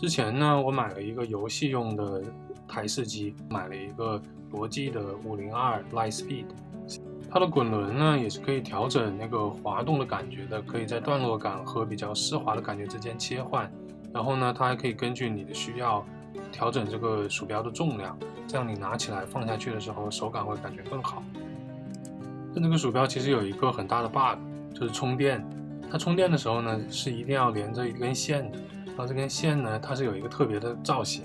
之前呢，我买了一个游戏用的台式机，买了一个罗技的五零二 Lightspeed，它的滚轮呢也是可以调整那个滑动的感觉的，可以在段落感和比较湿滑的感觉之间切换。然后呢，它还可以根据你的需要调整这个鼠标的重量，这样你拿起来放下去的时候手感会感觉更好。但这个鼠标其实有一个很大的 bug，就是充电。它充电的时候呢，是一定要连着一根线的。然后这根线呢，它是有一个特别的造型，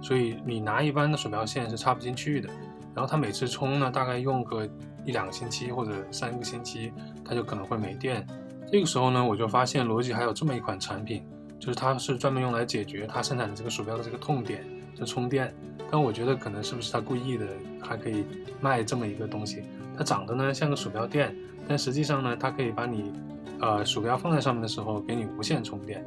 所以你拿一般的鼠标线是插不进去的。然后它每次充呢，大概用个一两个星期或者三个星期，它就可能会没电。这个时候呢，我就发现罗技还有这么一款产品，就是它是专门用来解决它生产的这个鼠标的这个痛点，就充电。但我觉得可能是不是它故意的，还可以卖这么一个东西。它长得呢像个鼠标垫，但实际上呢，它可以把你呃鼠标放在上面的时候给你无线充电。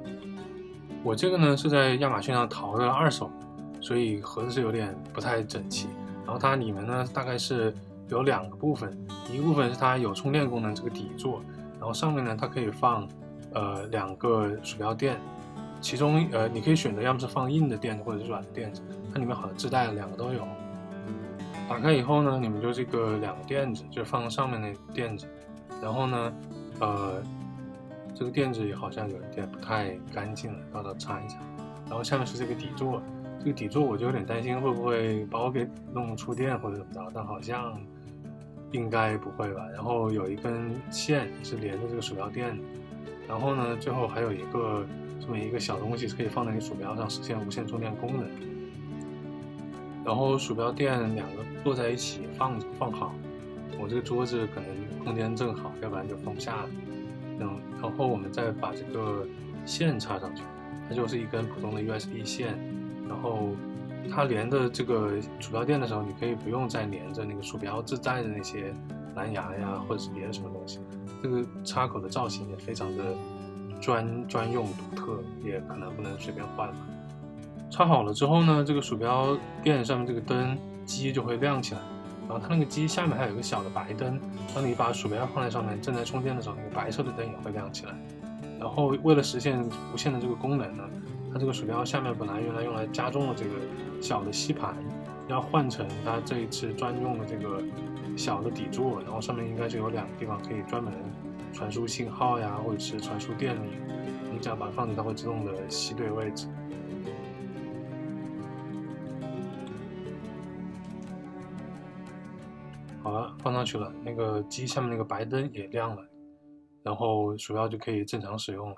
我这个呢是在亚马逊上淘的二手，所以盒子是有点不太整齐。然后它里面呢大概是有两个部分，一个部分是它有充电功能这个底座，然后上面呢它可以放呃两个鼠标垫，其中呃你可以选择要么是放硬的垫子或者是软的垫子，它里面好像自带的两个都有。打开以后呢，你们就这个两个垫子就放上面那垫子，然后呢呃。这个垫子也好像有一点不太干净了，到时候擦一擦。然后下面是这个底座，这个底座我就有点担心会不会把我给弄触电或者怎么着，但好像应该不会吧。然后有一根线是连着这个鼠标垫的，然后呢，最后还有一个这么一个小东西是可以放在你鼠标上实现无线充电功能。然后鼠标垫两个摞在一起放放好，我这个桌子可能空间正好，要不然就放不下了。然后然后我们再把这个线插上去，它就是一根普通的 USB 线。然后它连的这个鼠标垫的时候，你可以不用再连着那个鼠标自带的那些蓝牙呀，或者是别的什么东西。这个插口的造型也非常的专专用独特，也可能不能随便换。插好了之后呢，这个鼠标垫上面这个灯机就会亮起来。然后它那个机下面还有一个小的白灯，当你把鼠标放在上面正在充电的时候，那个白色的灯也会亮起来。然后为了实现无线的这个功能呢，它这个鼠标下面本来原来用来加重的这个小的吸盘，要换成它这一次专用的这个小的底座，然后上面应该是有两个地方可以专门传输信号呀，或者是传输电力。你只要把它放进，它会自动的吸对位置。好了，放上去了，那个机下面那个白灯也亮了，然后鼠标就可以正常使用了。